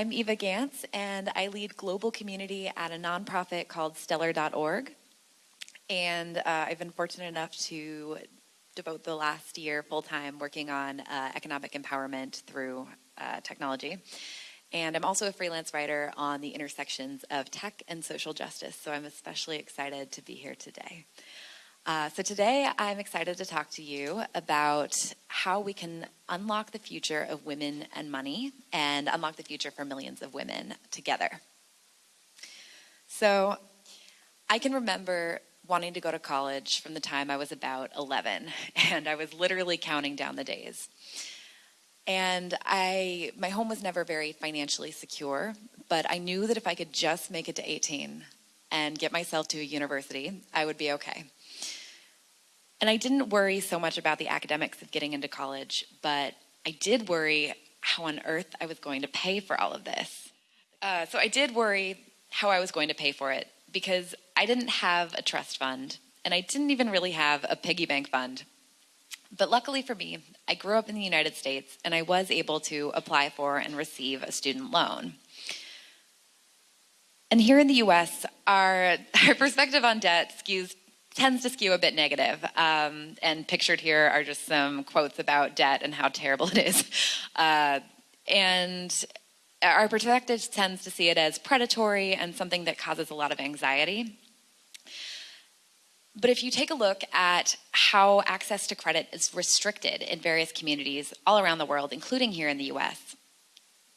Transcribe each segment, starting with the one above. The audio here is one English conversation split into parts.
I'm Eva Gantz, and I lead global community at a nonprofit called Stellar.org. And uh, I've been fortunate enough to devote the last year full time working on uh, economic empowerment through uh, technology. And I'm also a freelance writer on the intersections of tech and social justice, so I'm especially excited to be here today. Uh, so today I'm excited to talk to you about how we can unlock the future of women and money and unlock the future for millions of women together. So I can remember wanting to go to college from the time I was about 11, and I was literally counting down the days. And I, my home was never very financially secure, but I knew that if I could just make it to 18 and get myself to a university, I would be okay. And I didn't worry so much about the academics of getting into college, but I did worry how on earth I was going to pay for all of this. Uh, so I did worry how I was going to pay for it because I didn't have a trust fund and I didn't even really have a piggy bank fund. But luckily for me, I grew up in the United States and I was able to apply for and receive a student loan. And here in the US, our, our perspective on debt skews tends to skew a bit negative. Um, and pictured here are just some quotes about debt and how terrible it is. Uh, and our perspective tends to see it as predatory and something that causes a lot of anxiety. But if you take a look at how access to credit is restricted in various communities all around the world, including here in the US,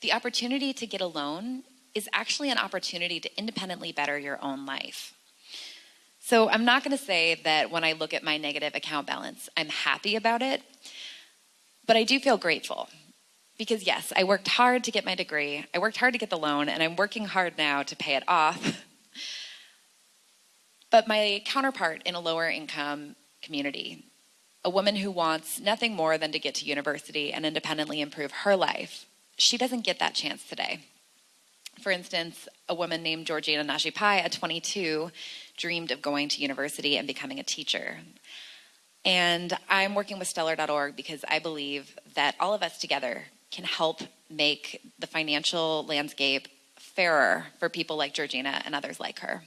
the opportunity to get a loan is actually an opportunity to independently better your own life. So I'm not going to say that when I look at my negative account balance, I'm happy about it, but I do feel grateful. Because yes, I worked hard to get my degree, I worked hard to get the loan, and I'm working hard now to pay it off. but my counterpart in a lower income community, a woman who wants nothing more than to get to university and independently improve her life, she doesn't get that chance today. For instance, a woman named Georgina Nashipai at 22 dreamed of going to university and becoming a teacher. And I'm working with stellar.org because I believe that all of us together can help make the financial landscape fairer for people like Georgina and others like her.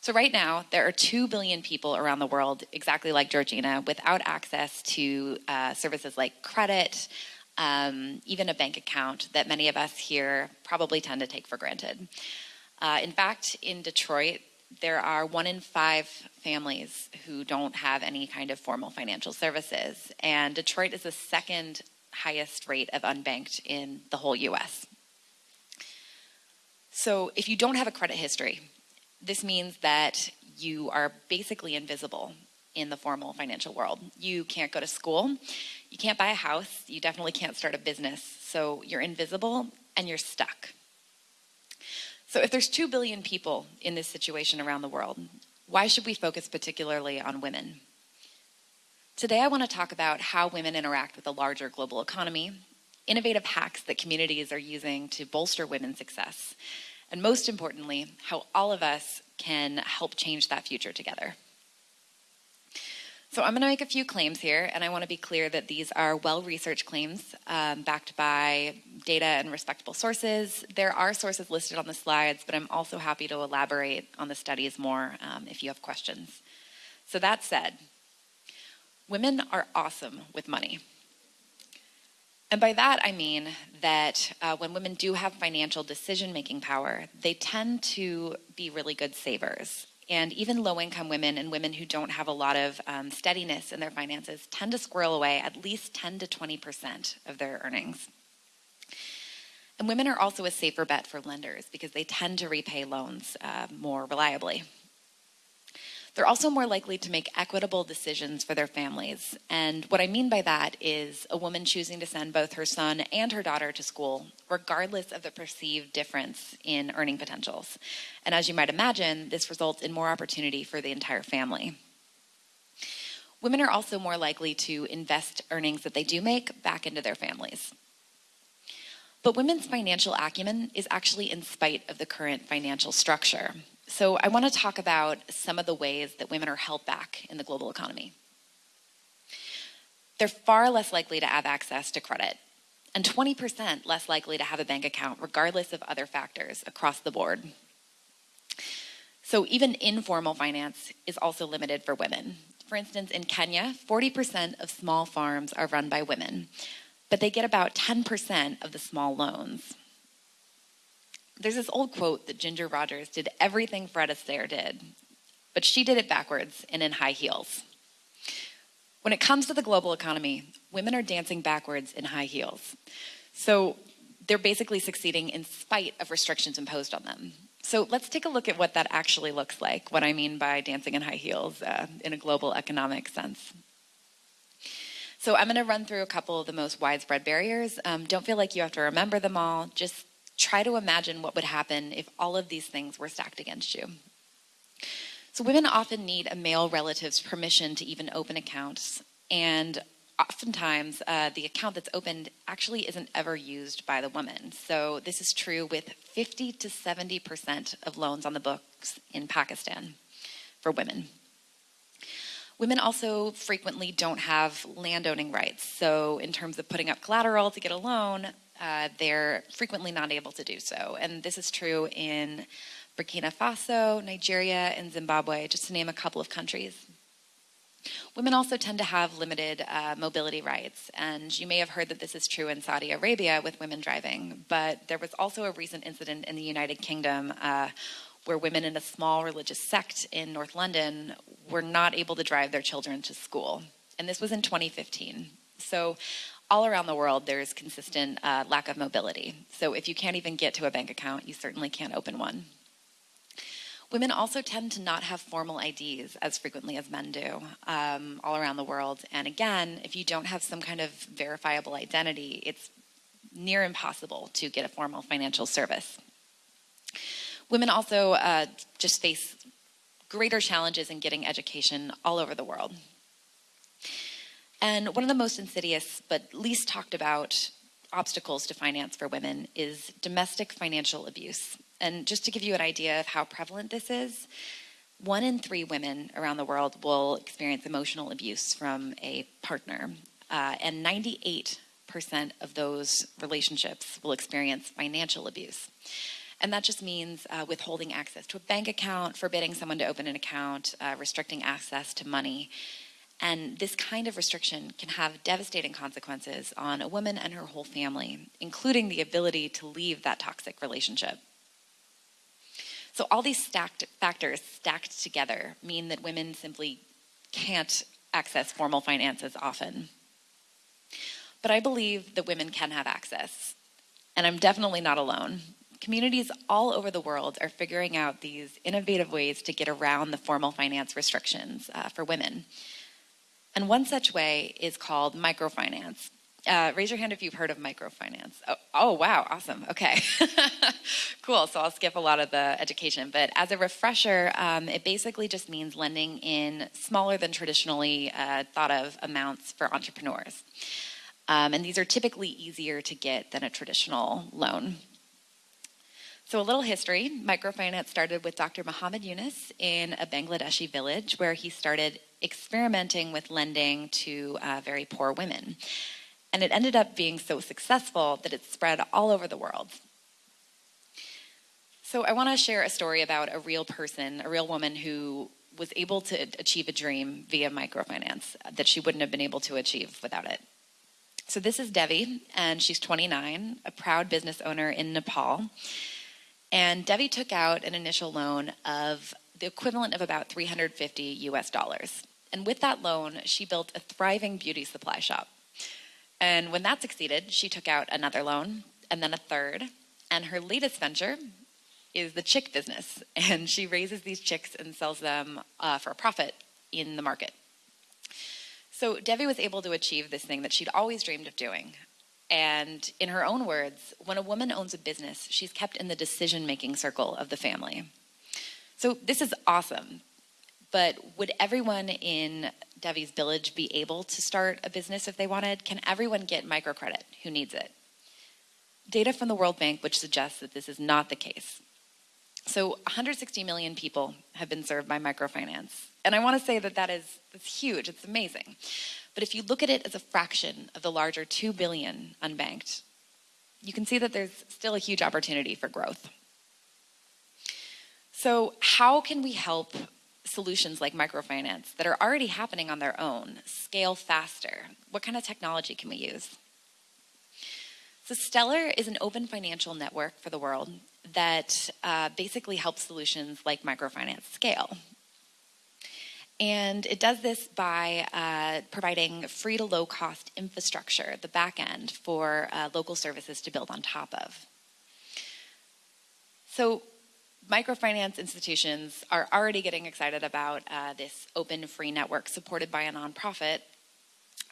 So, right now, there are 2 billion people around the world, exactly like Georgina, without access to uh, services like credit, um, even a bank account that many of us here probably tend to take for granted. Uh, in fact, in Detroit, there are one in five families who don't have any kind of formal financial services, and Detroit is the second highest rate of unbanked in the whole US. So, if you don't have a credit history, this means that you are basically invisible in the formal financial world. You can't go to school, you can't buy a house, you definitely can't start a business. So, you're invisible and you're stuck. So if there's 2 billion people in this situation around the world, why should we focus particularly on women? Today, I want to talk about how women interact with the larger global economy, innovative hacks that communities are using to bolster women's success, and most importantly, how all of us can help change that future together. So I'm going to make a few claims here, and I want to be clear that these are well-researched claims um, backed by data and respectable sources. There are sources listed on the slides, but I'm also happy to elaborate on the studies more um, if you have questions. So that said, women are awesome with money. And by that, I mean that uh, when women do have financial decision making power, they tend to be really good savers. And even low income women and women who don't have a lot of um, steadiness in their finances tend to squirrel away at least 10 to 20% of their earnings. And women are also a safer bet for lenders because they tend to repay loans uh, more reliably. They're also more likely to make equitable decisions for their families. And what I mean by that is a woman choosing to send both her son and her daughter to school, regardless of the perceived difference in earning potentials. And as you might imagine, this results in more opportunity for the entire family. Women are also more likely to invest earnings that they do make back into their families. But women's financial acumen is actually in spite of the current financial structure. So I want to talk about some of the ways that women are held back in the global economy. They're far less likely to have access to credit. and 20% less likely to have a bank account, regardless of other factors across the board. So even informal finance is also limited for women. For instance, in Kenya, 40% of small farms are run by women, but they get about 10% of the small loans. There's this old quote that Ginger Rogers did everything Fred Astaire did, but she did it backwards and in high heels. When it comes to the global economy, women are dancing backwards in high heels. So they're basically succeeding in spite of restrictions imposed on them. So let's take a look at what that actually looks like, what I mean by dancing in high heels uh, in a global economic sense. So I'm going to run through a couple of the most widespread barriers. Um, don't feel like you have to remember them all. Just try to imagine what would happen if all of these things were stacked against you. So women often need a male relative's permission to even open accounts, and oftentimes uh, the account that's opened actually isn't ever used by the woman. So this is true with 50 to 70% of loans on the books in Pakistan for women. Women also frequently don't have landowning rights. So in terms of putting up collateral to get a loan, uh, they're frequently not able to do so. And this is true in Burkina Faso, Nigeria, and Zimbabwe, just to name a couple of countries. Women also tend to have limited uh, mobility rights, and you may have heard that this is true in Saudi Arabia with women driving, but there was also a recent incident in the United Kingdom uh, where women in a small religious sect in North London were not able to drive their children to school. And this was in 2015. So all around the world, there's consistent uh, lack of mobility. So if you can't even get to a bank account, you certainly can't open one. Women also tend to not have formal IDs as frequently as men do um, all around the world. And again, if you don't have some kind of verifiable identity, it's near impossible to get a formal financial service. Women also uh, just face greater challenges in getting education all over the world. And one of the most insidious but least talked about obstacles to finance for women is domestic financial abuse. And just to give you an idea of how prevalent this is, one in three women around the world will experience emotional abuse from a partner, uh, and 98% of those relationships will experience financial abuse. And that just means uh, withholding access to a bank account, forbidding someone to open an account, uh, restricting access to money. And this kind of restriction can have devastating consequences on a woman and her whole family, including the ability to leave that toxic relationship. So all these stacked factors stacked together mean that women simply can't access formal finances often. But I believe that women can have access, and I'm definitely not alone. Communities all over the world are figuring out these innovative ways to get around the formal finance restrictions uh, for women. And one such way is called microfinance. Uh, raise your hand if you've heard of microfinance. Oh, oh wow, awesome. Okay, cool. So I'll skip a lot of the education. But as a refresher, um, it basically just means lending in smaller than traditionally uh, thought of amounts for entrepreneurs. Um, and these are typically easier to get than a traditional loan. So, a little history microfinance started with Dr. Muhammad Yunus in a Bangladeshi village where he started experimenting with lending to uh, very poor women. And it ended up being so successful that it spread all over the world. So I want to share a story about a real person, a real woman who was able to achieve a dream via microfinance that she wouldn't have been able to achieve without it. So this is Devi, and she's 29, a proud business owner in Nepal. And Devi took out an initial loan of the equivalent of about 350 US dollars. And with that loan, she built a thriving beauty supply shop. And when that succeeded, she took out another loan and then a third. And her latest venture is the chick business. And she raises these chicks and sells them uh, for a profit in the market. So Devi was able to achieve this thing that she'd always dreamed of doing. And in her own words, when a woman owns a business, she's kept in the decision making circle of the family. So this is awesome. But would everyone in Devi's Village be able to start a business if they wanted? Can everyone get microcredit who needs it? Data from the World Bank, which suggests that this is not the case. So 160 million people have been served by microfinance. And I want to say that that is that's huge, it's amazing. But if you look at it as a fraction of the larger 2 billion unbanked, you can see that there's still a huge opportunity for growth. So, how can we help solutions like microfinance that are already happening on their own scale faster? What kind of technology can we use? So, Stellar is an open financial network for the world that uh, basically helps solutions like microfinance scale. And it does this by uh, providing free to low cost infrastructure, the back end, for uh, local services to build on top of. So, microfinance institutions are already getting excited about uh, this open free network supported by a nonprofit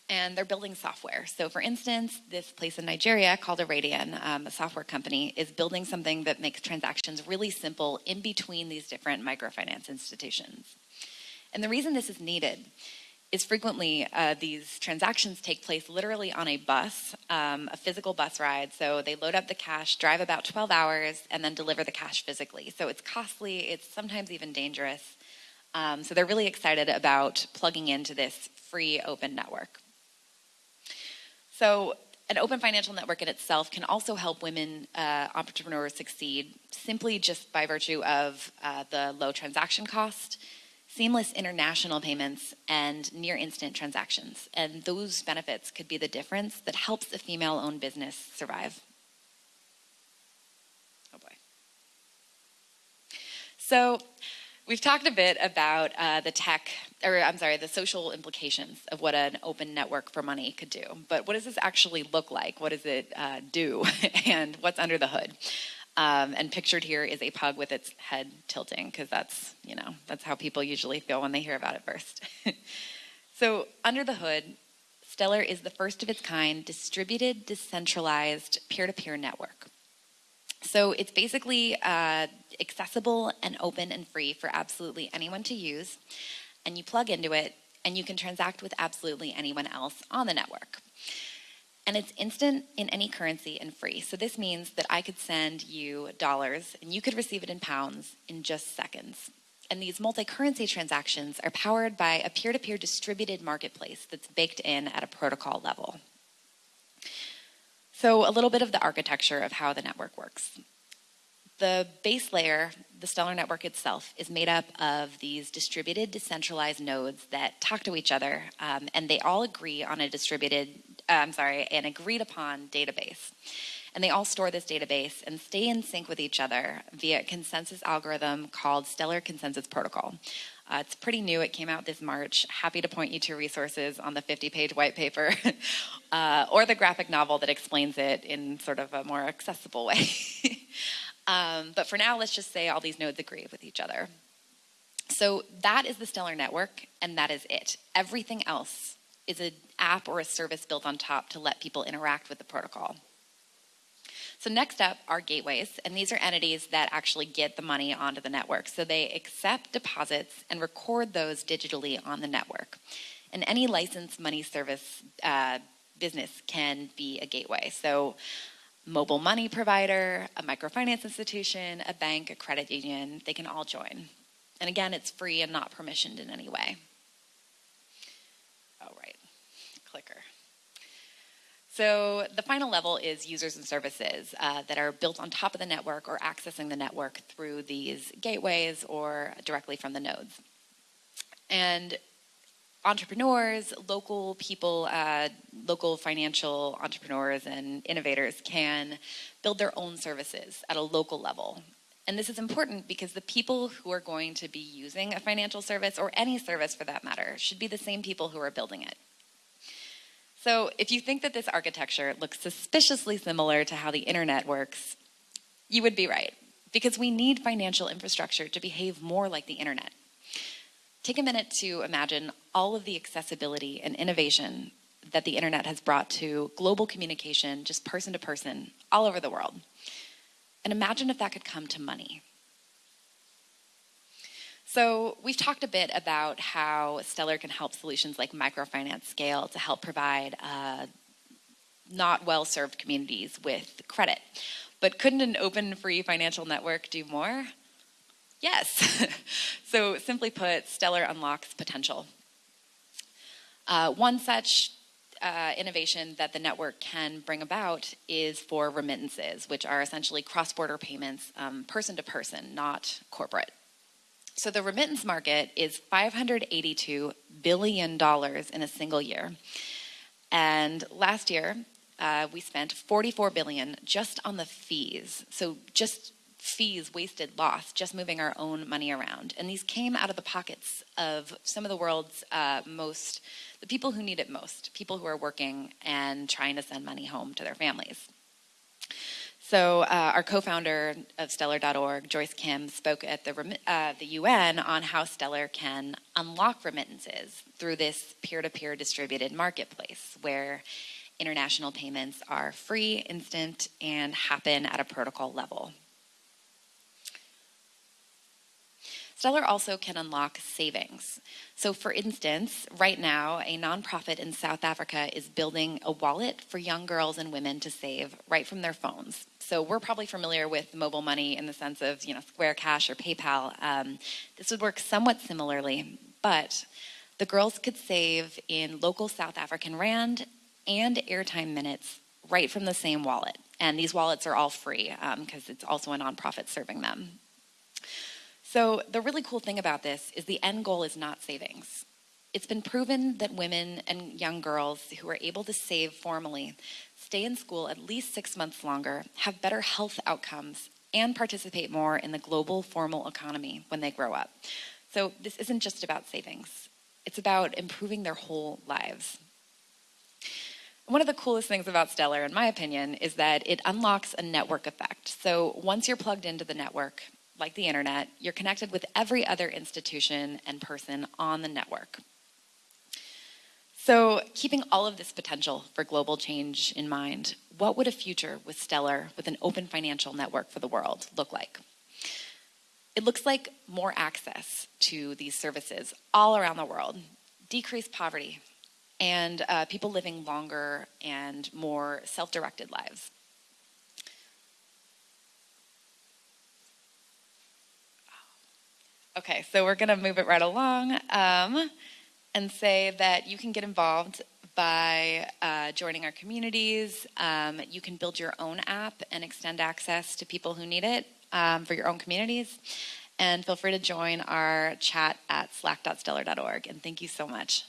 and they're building software. So, for instance, this place in Nigeria called Oradian, um, a software company, is building something that makes transactions really simple in between these different microfinance institutions. And the reason this is needed is frequently uh, these transactions take place literally on a bus, um, a physical bus ride. So they load up the cash, drive about 12 hours, and then deliver the cash physically. So it's costly, it's sometimes even dangerous. Um, so they're really excited about plugging into this free open network. So an open financial network in itself can also help women uh, entrepreneurs succeed simply just by virtue of uh, the low transaction cost seamless international payments, and near instant transactions. And those benefits could be the difference that helps a female owned business survive. Oh boy. So, we've talked a bit about uh, the tech, or I'm sorry, the social implications of what an open network for money could do. But what does this actually look like? What does it uh, do? and what's under the hood? Um, and pictured here is a pug with its head tilting because that's, you know, that's how people usually feel when they hear about it first. so under the hood, Stellar is the first of its kind distributed, decentralized peer-to-peer network. So it's basically uh, accessible and open and free for absolutely anyone to use. And you plug into it and you can transact with absolutely anyone else on the network and it's instant in any currency and free. So this means that I could send you dollars and you could receive it in pounds in just seconds. And these multi currency transactions are powered by a peer to peer distributed marketplace that's baked in at a protocol level. So, a little bit of the architecture of how the network works. The base layer, the Stellar network itself, is made up of these distributed, decentralized nodes that talk to each other, um, and they all agree on a distributed I'm sorry, an agreed upon database. And they all store this database and stay in sync with each other via a consensus algorithm called Stellar Consensus Protocol. Uh, it's pretty new. It came out this March. Happy to point you to resources on the 50 page white paper uh, or the graphic novel that explains it in sort of a more accessible way. um, but for now, let's just say all these nodes agree with each other. So that is the Stellar network, and that is it. Everything else is an app or a service built on top to let people interact with the protocol. So next up are gateways, and these are entities that actually get the money onto the network. So they accept deposits and record those digitally on the network. And any licensed money service uh, business can be a gateway. So mobile money provider, a microfinance institution, a bank, a credit union, they can all join. And again, it's free and not permissioned in any way. Clicker. So the final level is users and services uh, that are built on top of the network or accessing the network through these gateways or directly from the nodes. And entrepreneurs, local people, uh, local financial entrepreneurs and innovators can build their own services at a local level. And this is important because the people who are going to be using a financial service, or any service for that matter, should be the same people who are building it. So if you think that this architecture looks suspiciously similar to how the internet works, you would be right, because we need financial infrastructure to behave more like the internet. Take a minute to imagine all of the accessibility and innovation that the internet has brought to global communication, just person to person, all over the world. And imagine if that could come to money. So, we've talked a bit about how Stellar can help solutions like microfinance scale to help provide uh, not well served communities with credit. But couldn't an open free financial network do more? Yes. so, simply put, Stellar unlocks potential. Uh, one such uh, innovation that the network can bring about is for remittances, which are essentially cross border payments um, person to person, not corporate. So the remittance market is $582 billion in a single year. And last year, uh, we spent 44 billion just on the fees. So just fees wasted lost just moving our own money around and these came out of the pockets of some of the world's uh, most the people who need it most people who are working and trying to send money home to their families so uh, our co-founder of stellar.org joyce kim spoke at the, uh, the un on how stellar can unlock remittances through this peer-to-peer distributed marketplace where international payments are free instant and happen at a protocol level Stellar also can unlock savings. So, for instance, right now, a nonprofit in South Africa is building a wallet for young girls and women to save right from their phones. So, we're probably familiar with mobile money in the sense of, you know, Square Cash or PayPal. Um, this would work somewhat similarly, but the girls could save in local South African Rand and airtime minutes right from the same wallet. And these wallets are all free because um, it's also a nonprofit serving them. So, the really cool thing about this is the end goal is not savings. It's been proven that women and young girls who are able to save formally stay in school at least six months longer, have better health outcomes, and participate more in the global formal economy when they grow up. So, this isn't just about savings, it's about improving their whole lives. One of the coolest things about Stellar, in my opinion, is that it unlocks a network effect. So once you're plugged into the network, like the internet, you're connected with every other institution and person on the network. So, keeping all of this potential for global change in mind, what would a future with Stellar, with an open financial network for the world, look like? It looks like more access to these services all around the world, decreased poverty, and uh, people living longer and more self directed lives. Okay, so we're going to move it right along um, and say that you can get involved by uh, joining our communities. Um, you can build your own app and extend access to people who need it um, for your own communities. And feel free to join our chat at slack.stellar.org. And thank you so much.